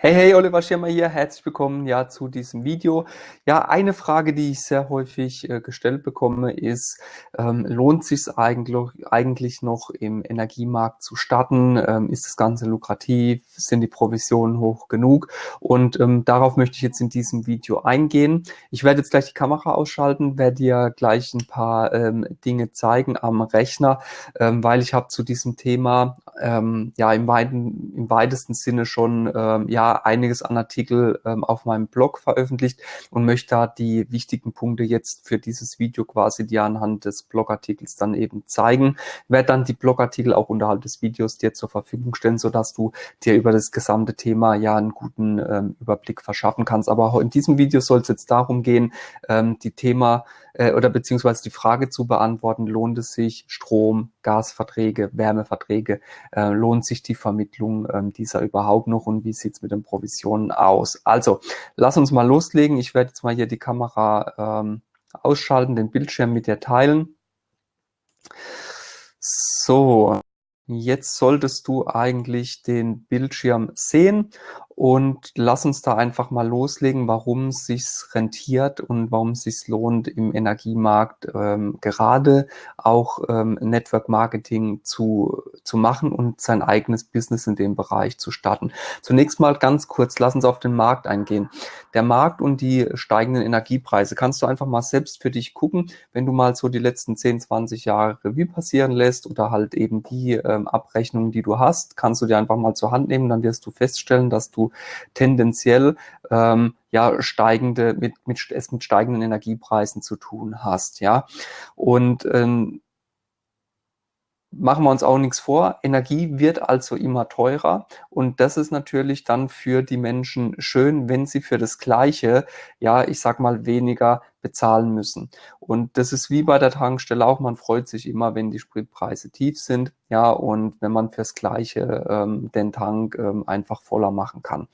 Hey, hey, Oliver Schirmer hier. Herzlich willkommen ja zu diesem Video. Ja, eine Frage, die ich sehr häufig äh, gestellt bekomme, ist, ähm, lohnt sich eigentlich, eigentlich noch im Energiemarkt zu starten? Ähm, ist das Ganze lukrativ? Sind die Provisionen hoch genug? Und ähm, darauf möchte ich jetzt in diesem Video eingehen. Ich werde jetzt gleich die Kamera ausschalten, werde dir gleich ein paar ähm, Dinge zeigen am Rechner, ähm, weil ich habe zu diesem Thema ähm, ja im, weiten, im weitesten Sinne schon ja einiges an Artikel ähm, auf meinem Blog veröffentlicht und möchte da die wichtigen Punkte jetzt für dieses Video quasi dir anhand des Blogartikels dann eben zeigen. Werde dann die Blogartikel auch unterhalb des Videos dir zur Verfügung stellen, sodass du dir über das gesamte Thema ja einen guten ähm, Überblick verschaffen kannst. Aber auch in diesem Video soll es jetzt darum gehen, ähm, die Thema äh, oder beziehungsweise die Frage zu beantworten, lohnt es sich Strom, Gasverträge, Wärmeverträge, äh, lohnt sich die Vermittlung äh, dieser überhaupt noch und wie sieht's mit den Provisionen aus? Also, lass uns mal loslegen. Ich werde jetzt mal hier die Kamera ähm, ausschalten, den Bildschirm mit dir teilen. So, Jetzt solltest du eigentlich den Bildschirm sehen und lass uns da einfach mal loslegen, warum es sich rentiert und warum es sich lohnt, im Energiemarkt ähm, gerade auch ähm, Network Marketing zu, zu machen und sein eigenes Business in dem Bereich zu starten. Zunächst mal ganz kurz, lass uns auf den Markt eingehen. Der Markt und die steigenden Energiepreise kannst du einfach mal selbst für dich gucken, wenn du mal so die letzten 10, 20 Jahre Revue passieren lässt oder halt eben die äh, ähm, Abrechnungen, die du hast, kannst du dir einfach mal zur Hand nehmen, dann wirst du feststellen, dass du tendenziell ähm, ja steigende mit mit es mit steigenden Energiepreisen zu tun hast, ja. Und ähm, machen wir uns auch nichts vor, Energie wird also immer teurer und das ist natürlich dann für die Menschen schön, wenn sie für das Gleiche, ja, ich sag mal, weniger bezahlen müssen. Und das ist wie bei der Tankstelle auch, man freut sich immer, wenn die Spritpreise tief sind, ja, und wenn man fürs Gleiche ähm, den Tank ähm, einfach voller machen kann.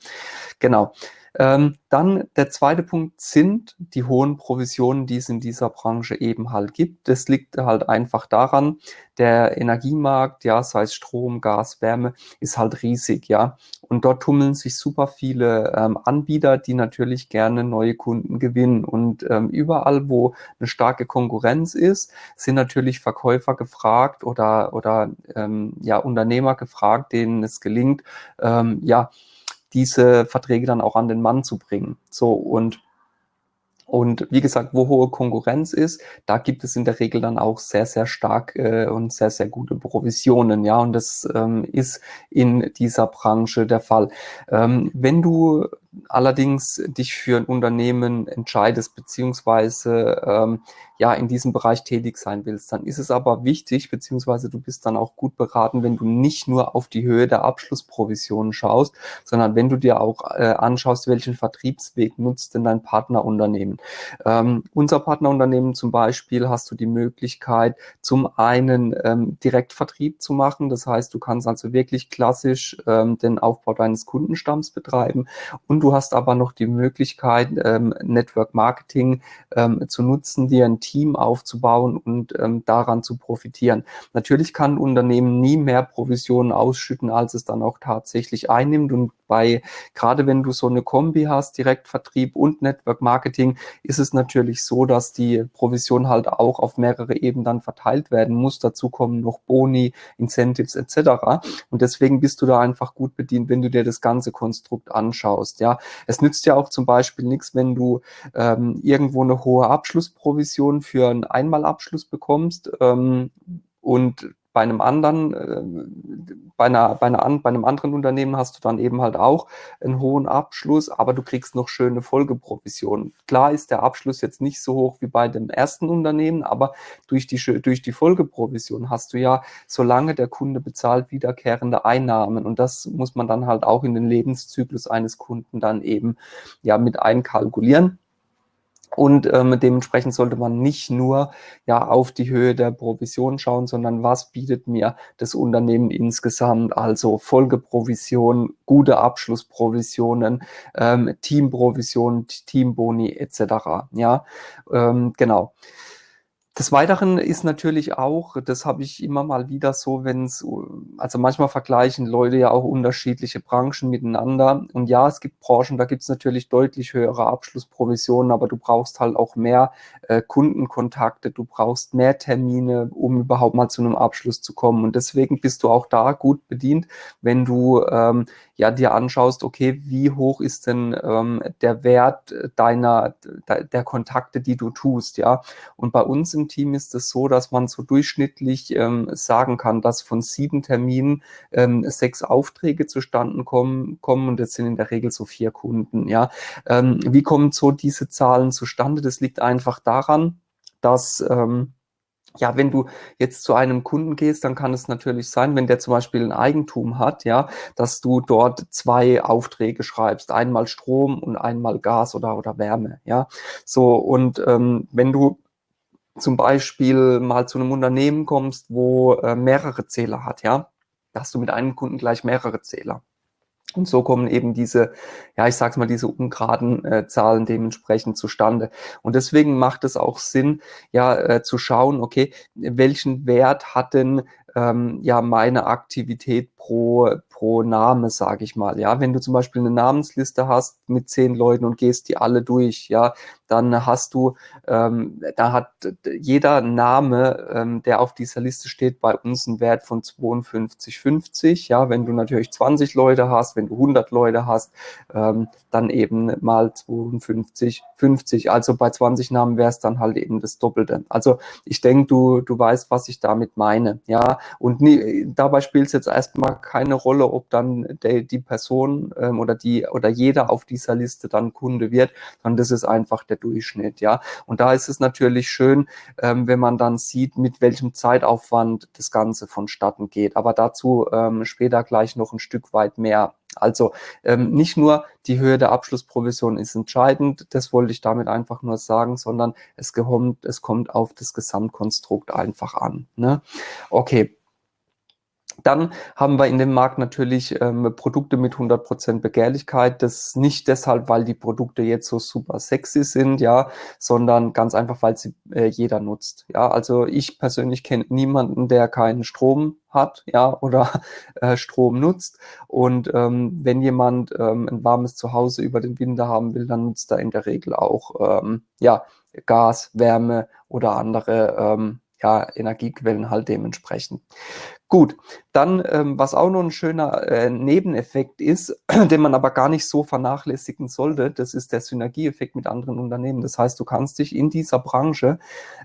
Genau. Ähm, dann der zweite Punkt sind die hohen Provisionen, die es in dieser Branche eben halt gibt. Das liegt halt einfach daran, der Energiemarkt, ja, sei es Strom, Gas, Wärme, ist halt riesig, ja. Und dort tummeln sich super viele ähm, Anbieter, die natürlich gerne neue Kunden gewinnen. Und ähm, überall, wo eine starke Konkurrenz ist, sind natürlich Verkäufer gefragt oder, oder ähm, ja, Unternehmer gefragt, denen es gelingt, ähm, ja, diese Verträge dann auch an den Mann zu bringen. So und und wie gesagt, wo hohe Konkurrenz ist, da gibt es in der Regel dann auch sehr, sehr stark äh, und sehr, sehr gute Provisionen. Ja, und das ähm, ist in dieser Branche der Fall. Ähm, wenn du allerdings dich für ein Unternehmen entscheidest, beziehungsweise ähm, ja in diesem Bereich tätig sein willst, dann ist es aber wichtig, beziehungsweise du bist dann auch gut beraten, wenn du nicht nur auf die Höhe der Abschlussprovisionen schaust, sondern wenn du dir auch äh, anschaust, welchen Vertriebsweg nutzt denn dein Partnerunternehmen. Ähm, unser Partnerunternehmen zum Beispiel hast du die Möglichkeit, zum einen ähm, Direktvertrieb zu machen. Das heißt, du kannst also wirklich klassisch ähm, den Aufbau deines Kundenstamms betreiben und du hast aber noch die Möglichkeit, ähm, Network Marketing ähm, zu nutzen, dir ein Team aufzubauen und ähm, daran zu profitieren. Natürlich kann ein Unternehmen nie mehr Provisionen ausschütten, als es dann auch tatsächlich einnimmt und bei, gerade wenn du so eine Kombi hast, Direktvertrieb und Network Marketing, ist es natürlich so, dass die Provision halt auch auf mehrere Ebenen dann verteilt werden muss. Dazu kommen noch Boni, Incentives etc. Und deswegen bist du da einfach gut bedient, wenn du dir das ganze Konstrukt anschaust. Ja, es nützt ja auch zum Beispiel nichts, wenn du ähm, irgendwo eine hohe Abschlussprovision für einen Einmalabschluss bekommst ähm, und bei einem anderen, äh, bei, einer, bei, einer, bei einem anderen Unternehmen hast du dann eben halt auch einen hohen Abschluss, aber du kriegst noch schöne Folgeprovisionen. Klar ist der Abschluss jetzt nicht so hoch wie bei dem ersten Unternehmen, aber durch die, durch die Folgeprovision hast du ja, solange der Kunde bezahlt, wiederkehrende Einnahmen. Und das muss man dann halt auch in den Lebenszyklus eines Kunden dann eben ja mit einkalkulieren. Und ähm, dementsprechend sollte man nicht nur ja auf die Höhe der Provision schauen, sondern was bietet mir das Unternehmen insgesamt, also Folgeprovision, gute Abschlussprovisionen, ähm, Teamprovision, Teamboni etc. Ja, ähm, genau. Des Weiteren ist natürlich auch, das habe ich immer mal wieder so, wenn's also manchmal vergleichen Leute ja auch unterschiedliche Branchen miteinander. Und ja, es gibt Branchen, da gibt's natürlich deutlich höhere Abschlussprovisionen, aber du brauchst halt auch mehr äh, Kundenkontakte, du brauchst mehr Termine, um überhaupt mal zu einem Abschluss zu kommen. Und deswegen bist du auch da gut bedient, wenn du ähm, ja dir anschaust, okay, wie hoch ist denn ähm, der Wert deiner de, der Kontakte, die du tust, ja. Und bei uns im Team ist es so, dass man so durchschnittlich ähm, sagen kann, dass von sieben Terminen ähm, sechs Aufträge zustande kommen, kommen und das sind in der Regel so vier Kunden, ja. Ähm, wie kommen so diese Zahlen zustande? Das liegt einfach daran, dass ähm, ja, wenn du jetzt zu einem Kunden gehst, dann kann es natürlich sein, wenn der zum Beispiel ein Eigentum hat, ja, dass du dort zwei Aufträge schreibst, einmal Strom und einmal Gas oder, oder Wärme, ja. So, und ähm, wenn du zum Beispiel mal zu einem Unternehmen kommst, wo äh, mehrere Zähler hat, ja, da hast du mit einem Kunden gleich mehrere Zähler. Und so kommen eben diese, ja, ich sag's mal, diese ungeraden äh, Zahlen dementsprechend zustande. Und deswegen macht es auch Sinn, ja, äh, zu schauen, okay, welchen Wert hat denn ähm, ja meine Aktivität pro, pro Name, sage ich mal. Ja, wenn du zum Beispiel eine Namensliste hast mit zehn Leuten und gehst die alle durch, ja, dann hast du, ähm, da hat jeder Name, ähm, der auf dieser Liste steht, bei uns einen Wert von 52,50. Ja, wenn du natürlich 20 Leute hast, wenn du 100 Leute hast, ähm, dann eben mal 52,50. Also bei 20 Namen wäre es dann halt eben das Doppelte. Also ich denke, du, du weißt, was ich damit meine. Ja, und nie, dabei spielt es jetzt erstmal keine Rolle, ob dann der, die Person ähm, oder die oder jeder auf dieser Liste dann Kunde wird, sondern das ist einfach der Durchschnitt, ja. Und da ist es natürlich schön, ähm, wenn man dann sieht, mit welchem Zeitaufwand das Ganze vonstatten geht. Aber dazu ähm, später gleich noch ein Stück weit mehr. Also ähm, nicht nur die Höhe der Abschlussprovision ist entscheidend, das wollte ich damit einfach nur sagen, sondern es kommt, es kommt auf das Gesamtkonstrukt einfach an. Ne? Okay, dann haben wir in dem Markt natürlich ähm, Produkte mit 100% Begehrlichkeit. Das nicht deshalb, weil die Produkte jetzt so super sexy sind, ja, sondern ganz einfach, weil sie äh, jeder nutzt. Ja, also ich persönlich kenne niemanden, der keinen Strom hat, ja, oder äh, Strom nutzt. Und ähm, wenn jemand ähm, ein warmes Zuhause über den Winter haben will, dann nutzt er in der Regel auch ähm, ja, Gas, Wärme oder andere ähm, ja, Energiequellen halt dementsprechend. Gut, dann, ähm, was auch noch ein schöner äh, Nebeneffekt ist, den man aber gar nicht so vernachlässigen sollte, das ist der Synergieeffekt mit anderen Unternehmen. Das heißt, du kannst dich in dieser Branche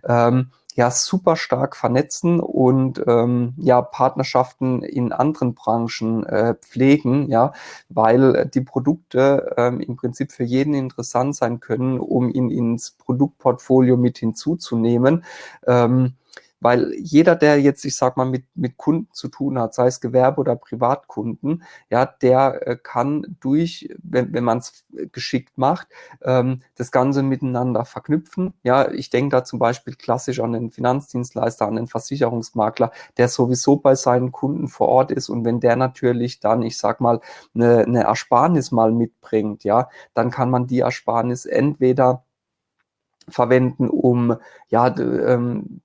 ähm, ja super stark vernetzen und ähm, ja Partnerschaften in anderen Branchen äh, pflegen, ja, weil die Produkte ähm, im Prinzip für jeden interessant sein können, um ihn ins Produktportfolio mit hinzuzunehmen. Ähm, weil jeder, der jetzt, ich sag mal, mit, mit Kunden zu tun hat, sei es Gewerbe oder Privatkunden, ja, der äh, kann durch, wenn, wenn man es geschickt macht, ähm, das Ganze miteinander verknüpfen. Ja, ich denke da zum Beispiel klassisch an den Finanzdienstleister, an den Versicherungsmakler, der sowieso bei seinen Kunden vor Ort ist und wenn der natürlich dann, ich sag mal, eine, eine Ersparnis mal mitbringt, ja, dann kann man die Ersparnis entweder verwenden, um ja ähm,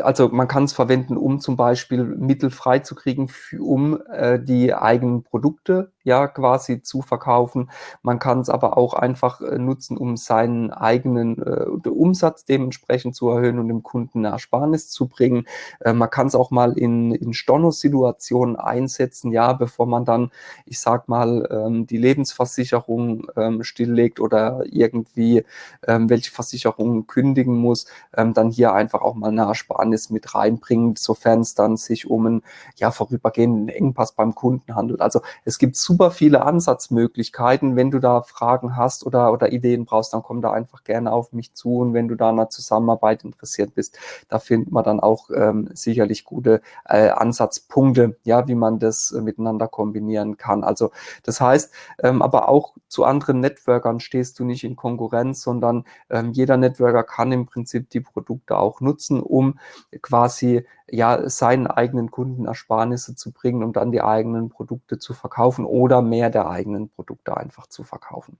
also man kann es verwenden, um zum Beispiel Mittel freizukriegen, um äh, die eigenen Produkte ja quasi zu verkaufen. Man kann es aber auch einfach äh, nutzen, um seinen eigenen äh, Umsatz dementsprechend zu erhöhen und dem Kunden eine Ersparnis zu bringen. Äh, man kann es auch mal in, in Storno-Situationen einsetzen, ja, bevor man dann, ich sag mal, ähm, die Lebensversicherung ähm, stilllegt oder irgendwie ähm, welche Versicherungen kündigen muss, ähm, dann hier einfach auch mal eine Ersparnis mit reinbringen, sofern es dann sich um einen ja, vorübergehenden Engpass beim Kunden handelt. Also es gibt super viele Ansatzmöglichkeiten. Wenn du da Fragen hast oder, oder Ideen brauchst, dann komm da einfach gerne auf mich zu. Und wenn du da einer Zusammenarbeit interessiert bist, da findet man dann auch ähm, sicherlich gute äh, Ansatzpunkte, ja, wie man das äh, miteinander kombinieren kann. Also das heißt, ähm, aber auch zu anderen Networkern stehst du nicht in Konkurrenz, sondern ähm, jeder Networker kann im Prinzip die Produkte auch nutzen, um quasi ja seinen eigenen Kunden Ersparnisse zu bringen, um dann die eigenen Produkte zu verkaufen oder mehr der eigenen Produkte einfach zu verkaufen.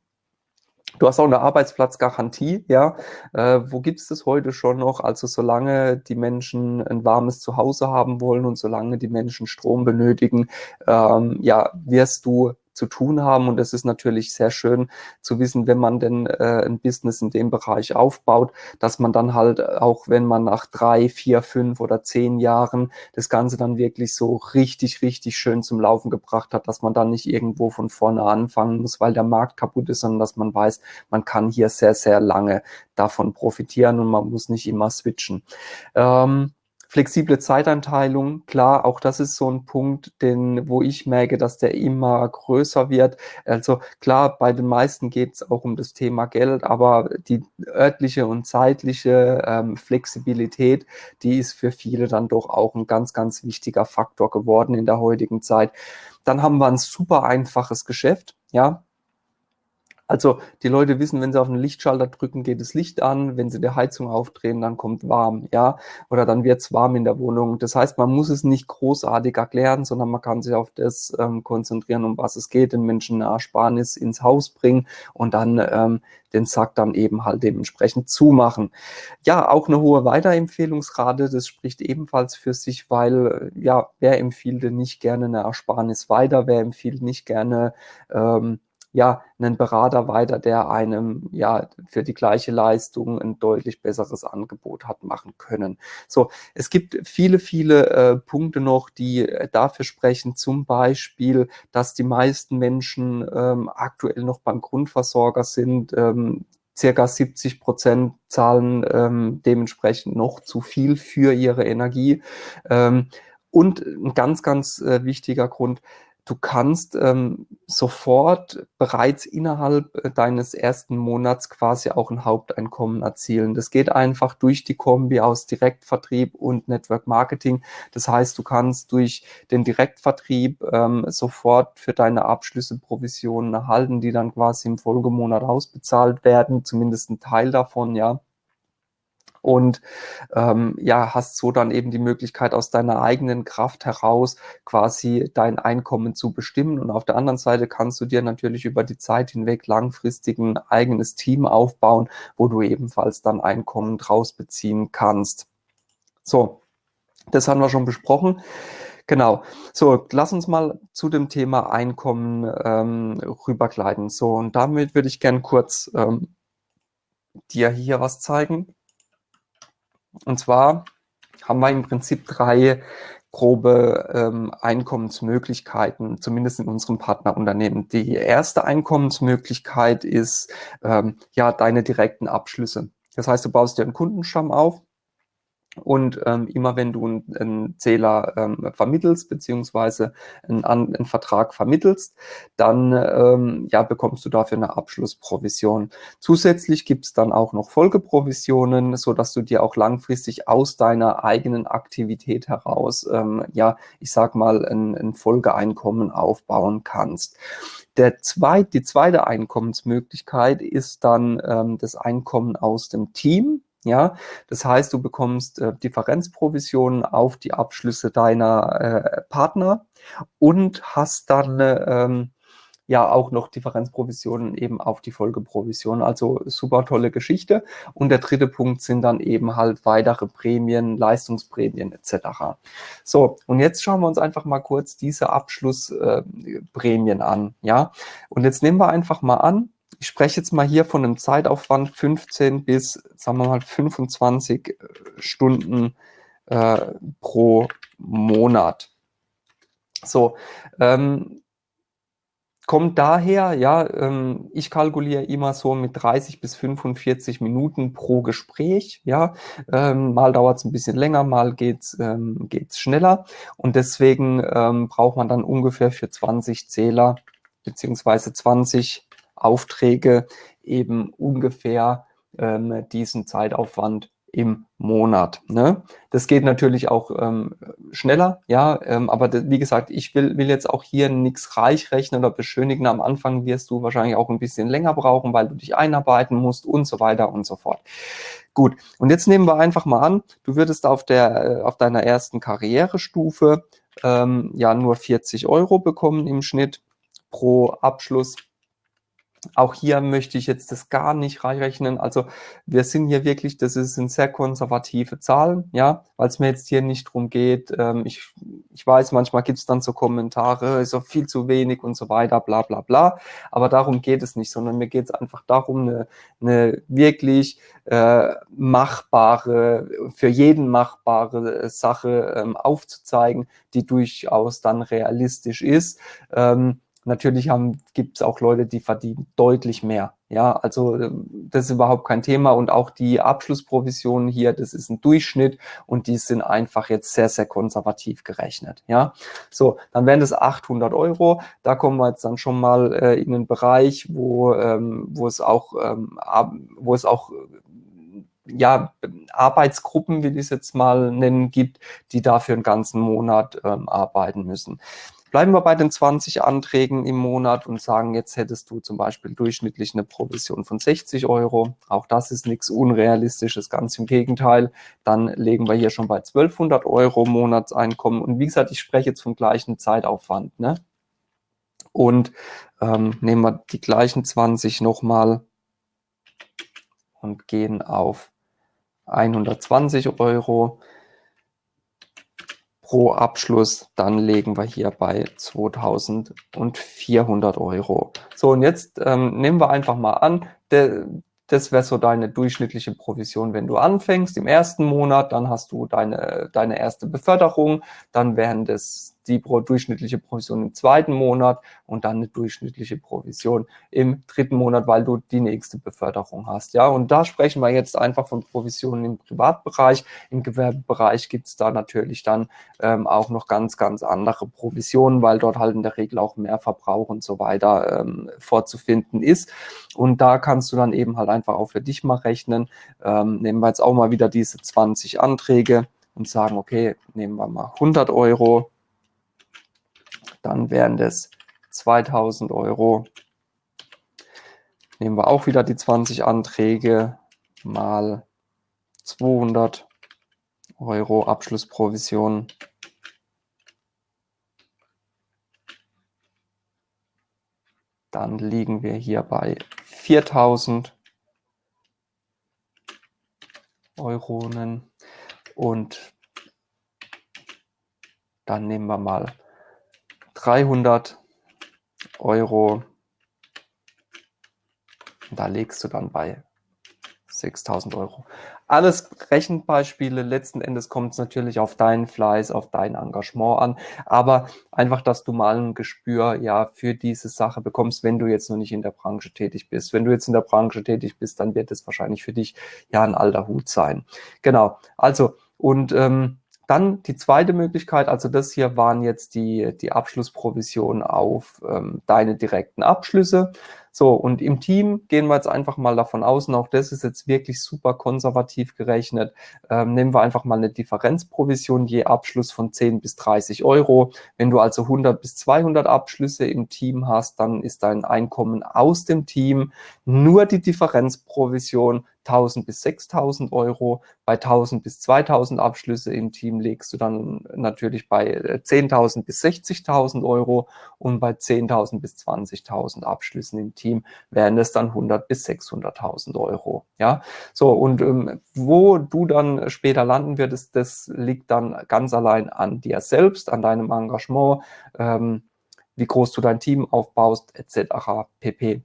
Du hast auch eine Arbeitsplatzgarantie, ja. Äh, wo gibt's das heute schon noch? Also solange die Menschen ein warmes Zuhause haben wollen und solange die Menschen Strom benötigen, ähm, ja, wirst du zu tun haben. Und es ist natürlich sehr schön zu wissen, wenn man denn äh, ein Business in dem Bereich aufbaut, dass man dann halt auch, wenn man nach drei, vier, fünf oder zehn Jahren das Ganze dann wirklich so richtig, richtig schön zum Laufen gebracht hat, dass man dann nicht irgendwo von vorne anfangen muss, weil der Markt kaputt ist, sondern dass man weiß, man kann hier sehr, sehr lange davon profitieren und man muss nicht immer switchen. Ähm, Flexible Zeiteinteilung, klar, auch das ist so ein Punkt, den, wo ich merke, dass der immer größer wird. Also klar, bei den meisten geht es auch um das Thema Geld, aber die örtliche und zeitliche ähm, Flexibilität, die ist für viele dann doch auch ein ganz, ganz wichtiger Faktor geworden in der heutigen Zeit. Dann haben wir ein super einfaches Geschäft, ja, also die Leute wissen, wenn sie auf den Lichtschalter drücken, geht das Licht an. Wenn sie die Heizung aufdrehen, dann kommt warm, ja, oder dann wird es warm in der Wohnung. Das heißt, man muss es nicht großartig erklären, sondern man kann sich auf das ähm, konzentrieren, um was es geht, den Menschen eine Ersparnis ins Haus bringen und dann ähm, den Sack dann eben halt dementsprechend zumachen. Ja, auch eine hohe Weiterempfehlungsrate, das spricht ebenfalls für sich, weil ja, wer empfiehlt denn nicht gerne eine Ersparnis weiter, wer empfiehlt nicht gerne ähm, ja, einen Berater weiter, der einem ja für die gleiche Leistung ein deutlich besseres Angebot hat machen können. So, es gibt viele, viele äh, Punkte noch, die äh, dafür sprechen, zum Beispiel, dass die meisten Menschen ähm, aktuell noch beim Grundversorger sind, ähm, circa 70 Prozent zahlen ähm, dementsprechend noch zu viel für ihre Energie. Ähm, und ein ganz, ganz äh, wichtiger Grund, Du kannst ähm, sofort bereits innerhalb äh, deines ersten Monats quasi auch ein Haupteinkommen erzielen. Das geht einfach durch die Kombi aus Direktvertrieb und Network Marketing. Das heißt, du kannst durch den Direktvertrieb ähm, sofort für deine Abschlüsse Provisionen erhalten, die dann quasi im Folgemonat ausbezahlt werden, zumindest ein Teil davon, ja und ähm, ja, hast so dann eben die Möglichkeit aus deiner eigenen Kraft heraus quasi dein Einkommen zu bestimmen und auf der anderen Seite kannst du dir natürlich über die Zeit hinweg langfristig ein eigenes Team aufbauen, wo du ebenfalls dann Einkommen draus beziehen kannst. So, das haben wir schon besprochen. Genau. So, lass uns mal zu dem Thema Einkommen ähm, rübergleiten. So, und damit würde ich gern kurz ähm, dir hier was zeigen. Und zwar haben wir im Prinzip drei grobe ähm, Einkommensmöglichkeiten, zumindest in unserem Partnerunternehmen. Die erste Einkommensmöglichkeit ist ähm, ja deine direkten Abschlüsse. Das heißt, du baust dir einen Kundenstamm auf, und ähm, immer wenn du einen, Zähler ähm, vermittelst, beziehungsweise einen, einen, Vertrag vermittelst, dann ähm, ja, bekommst du dafür eine Abschlussprovision. Zusätzlich gibt es dann auch noch Folgeprovisionen, so dass du dir auch langfristig aus deiner eigenen Aktivität heraus, ähm, ja, ich sag mal, ein, ein Folgeeinkommen aufbauen kannst. Der zweit, die zweite Einkommensmöglichkeit ist dann ähm, das Einkommen aus dem Team. Ja, das heißt, du bekommst äh, Differenzprovisionen auf die Abschlüsse deiner äh, Partner und hast dann ähm, ja auch noch Differenzprovisionen eben auf die Folgeprovision. Also super tolle Geschichte. Und der dritte Punkt sind dann eben halt weitere Prämien, Leistungsprämien etc. So, und jetzt schauen wir uns einfach mal kurz diese Abschlussprämien äh, an. Ja, und jetzt nehmen wir einfach mal an, ich spreche jetzt mal hier von einem Zeitaufwand 15 bis, sagen wir mal, 25 äh, Stunden äh, pro Monat. So, ähm, kommt daher, ja, ähm, ich kalkuliere immer so mit 30 bis 45 Minuten pro Gespräch, ja, ähm, mal dauert es ein bisschen länger, mal geht's ähm, schneller und deswegen ähm, braucht man dann ungefähr für 20 Zähler beziehungsweise 20 Aufträge eben ungefähr ähm, diesen Zeitaufwand im Monat. Ne? Das geht natürlich auch ähm, schneller, ja, ähm, aber wie gesagt, ich will, will jetzt auch hier nichts reich rechnen oder beschönigen. Am Anfang wirst du wahrscheinlich auch ein bisschen länger brauchen, weil du dich einarbeiten musst und so weiter und so fort. Gut, und jetzt nehmen wir einfach mal an, du würdest auf, der, äh, auf deiner ersten Karrierestufe ähm, ja nur 40 Euro bekommen im Schnitt pro Abschluss auch hier möchte ich jetzt das gar nicht reinrechnen. Also wir sind hier wirklich, das sind sehr konservative Zahlen, ja, weil es mir jetzt hier nicht drum geht. Ähm, ich, ich weiß, manchmal gibt es dann so Kommentare, ist auch viel zu wenig und so weiter, bla bla bla. Aber darum geht es nicht, sondern mir geht es einfach darum, eine, eine wirklich äh, machbare, für jeden machbare Sache ähm, aufzuzeigen, die durchaus dann realistisch ist. Ähm, Natürlich gibt es auch Leute, die verdienen deutlich mehr. Ja, also ähm, das ist überhaupt kein Thema und auch die Abschlussprovisionen hier, das ist ein Durchschnitt und die sind einfach jetzt sehr, sehr konservativ gerechnet. Ja, so, dann wären das 800 Euro. Da kommen wir jetzt dann schon mal äh, in einen Bereich, wo, ähm, wo es auch, ähm, wo es auch ja, Arbeitsgruppen, wie ich es jetzt mal nennen, gibt, die dafür einen ganzen Monat ähm, arbeiten müssen. Bleiben wir bei den 20 Anträgen im Monat und sagen, jetzt hättest du zum Beispiel durchschnittlich eine Provision von 60 Euro. Auch das ist nichts Unrealistisches, ganz im Gegenteil. Dann legen wir hier schon bei 1200 Euro Monatseinkommen. Und wie gesagt, ich spreche jetzt vom gleichen Zeitaufwand. Ne? Und ähm, nehmen wir die gleichen 20 nochmal und gehen auf 120 Euro pro Abschluss, dann legen wir hier bei 2400 Euro. So, und jetzt ähm, nehmen wir einfach mal an, der, das wäre so deine durchschnittliche Provision, wenn du anfängst im ersten Monat, dann hast du deine, deine erste Beförderung, dann wären das die durchschnittliche Provision im zweiten Monat und dann eine durchschnittliche Provision im dritten Monat, weil du die nächste Beförderung hast. Ja, und da sprechen wir jetzt einfach von Provisionen im Privatbereich. Im Gewerbebereich gibt es da natürlich dann ähm, auch noch ganz, ganz andere Provisionen, weil dort halt in der Regel auch mehr Verbrauch und so weiter ähm, vorzufinden ist. Und da kannst du dann eben halt einfach auch für dich mal rechnen. Ähm, nehmen wir jetzt auch mal wieder diese 20 Anträge und sagen, okay, nehmen wir mal 100 Euro dann wären das 2000 Euro. Nehmen wir auch wieder die 20 Anträge mal 200 Euro Abschlussprovision. Dann liegen wir hier bei 4000 Euronen und dann nehmen wir mal 300 Euro. Da legst du dann bei 6000 Euro. Alles Rechenbeispiele, letzten Endes kommt es natürlich auf deinen Fleiß, auf dein Engagement an, aber einfach, dass du mal ein Gespür ja für diese Sache bekommst, wenn du jetzt noch nicht in der Branche tätig bist. Wenn du jetzt in der Branche tätig bist, dann wird es wahrscheinlich für dich ja ein alter Hut sein. Genau, also und ähm, dann die zweite Möglichkeit, also das hier waren jetzt die, die Abschlussprovisionen auf ähm, deine direkten Abschlüsse. So, und im Team gehen wir jetzt einfach mal davon aus, und auch das ist jetzt wirklich super konservativ gerechnet, ähm, nehmen wir einfach mal eine Differenzprovision je Abschluss von 10 bis 30 Euro. Wenn du also 100 bis 200 Abschlüsse im Team hast, dann ist dein Einkommen aus dem Team nur die Differenzprovision 1000 bis 6000 Euro. Bei 1000 bis 2000 Abschlüsse im Team legst du dann natürlich bei 10.000 äh, bis 60.000 Euro und bei 10.000 bis 20.000 Abschlüssen im Team wären es dann 100 bis 600.000 Euro. Ja, so und ähm, wo du dann später landen würdest, das liegt dann ganz allein an dir selbst, an deinem Engagement, ähm, wie groß du dein Team aufbaust, etc. pp.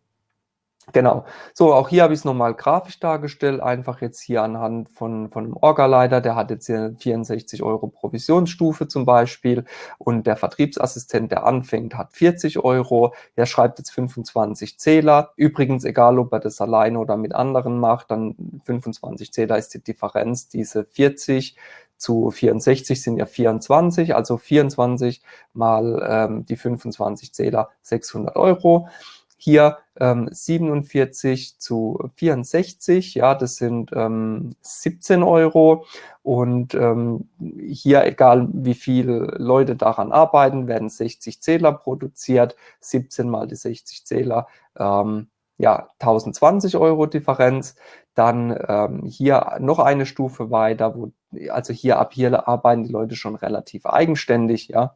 Genau. So, auch hier habe ich es nochmal grafisch dargestellt, einfach jetzt hier anhand von, von einem Orga-Leiter, der hat jetzt hier 64 Euro Provisionsstufe zum Beispiel und der Vertriebsassistent, der anfängt, hat 40 Euro, der schreibt jetzt 25 Zähler. Übrigens, egal ob er das alleine oder mit anderen macht, dann 25 Zähler ist die Differenz, diese 40 zu 64 sind ja 24, also 24 mal ähm, die 25 Zähler 600 Euro. Hier ähm, 47 zu 64, ja, das sind ähm, 17 Euro. Und ähm, hier, egal wie viele Leute daran arbeiten, werden 60 Zähler produziert, 17 mal die 60 Zähler, ähm, ja, 1020 Euro Differenz. Dann ähm, hier noch eine Stufe weiter, wo, also hier ab hier arbeiten die Leute schon relativ eigenständig, ja.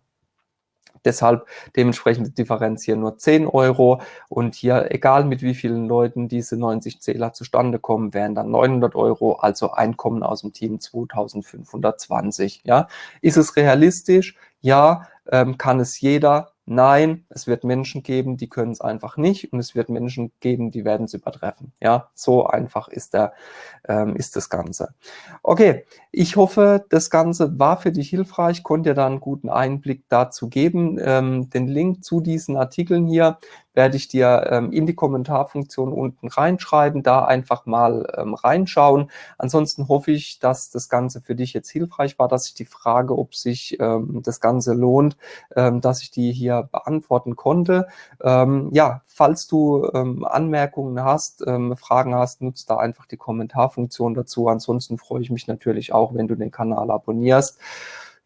Deshalb dementsprechend Differenz hier nur 10 Euro und hier, egal mit wie vielen Leuten diese 90 Zähler zustande kommen, wären dann 900 Euro, also Einkommen aus dem Team 2520. Ja, ist es realistisch? Ja, ähm, kann es jeder? Nein, es wird Menschen geben, die können es einfach nicht und es wird Menschen geben, die werden es übertreffen. Ja, so einfach ist, der, ähm, ist das Ganze. Okay, ich hoffe, das Ganze war für dich hilfreich, konnte dir da einen guten Einblick dazu geben. Ähm, den Link zu diesen Artikeln hier werde ich dir ähm, in die Kommentarfunktion unten reinschreiben, da einfach mal ähm, reinschauen. Ansonsten hoffe ich, dass das Ganze für dich jetzt hilfreich war, dass ich die Frage, ob sich ähm, das Ganze lohnt, ähm, dass ich die hier beantworten konnte. Ähm, ja, falls du ähm, Anmerkungen hast, ähm, Fragen hast, nutzt da einfach die Kommentarfunktion dazu. Ansonsten freue ich mich natürlich auch, wenn du den Kanal abonnierst.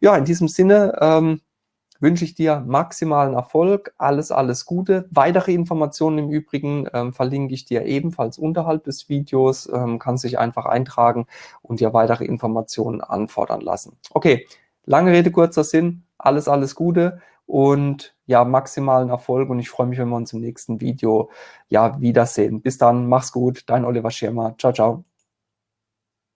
Ja, in diesem Sinne, ähm, wünsche ich dir maximalen Erfolg, alles, alles Gute. Weitere Informationen im Übrigen ähm, verlinke ich dir ebenfalls unterhalb des Videos, ähm, kannst dich einfach eintragen und dir weitere Informationen anfordern lassen. Okay, lange Rede, kurzer Sinn, alles, alles Gute und ja, maximalen Erfolg und ich freue mich, wenn wir uns im nächsten Video ja wiedersehen. Bis dann, mach's gut, dein Oliver Schirmer. Ciao, ciao.